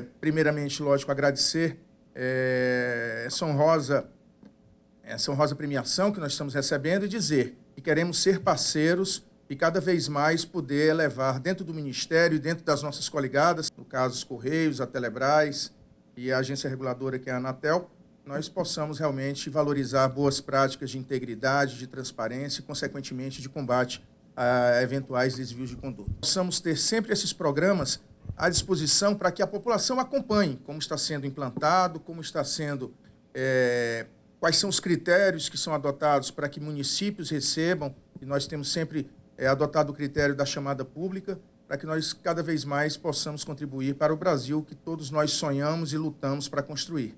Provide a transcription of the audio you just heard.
Primeiramente, lógico, agradecer é, essa honrosa, essa honrosa premiação que nós estamos recebendo e dizer que queremos ser parceiros e cada vez mais poder levar dentro do Ministério e dentro das nossas coligadas, no caso os Correios, a Telebrás e a agência reguladora que é a Anatel, nós possamos realmente valorizar boas práticas de integridade, de transparência e, consequentemente, de combate a eventuais desvios de conduta. Possamos ter sempre esses programas à disposição para que a população acompanhe como está sendo implantado, como está sendo, é, quais são os critérios que são adotados para que municípios recebam, e nós temos sempre é, adotado o critério da chamada pública, para que nós cada vez mais possamos contribuir para o Brasil que todos nós sonhamos e lutamos para construir.